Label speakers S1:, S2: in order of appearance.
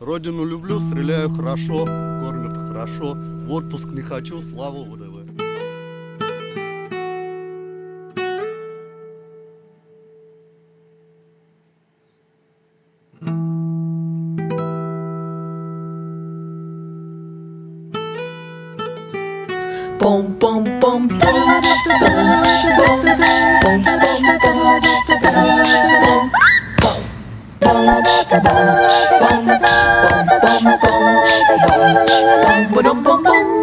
S1: Родину люблю, стреляю хорошо, кормят хорошо. В отпуск не хочу, слава ВДВ.
S2: Пом bum bum bum bum bum bum bum bum bum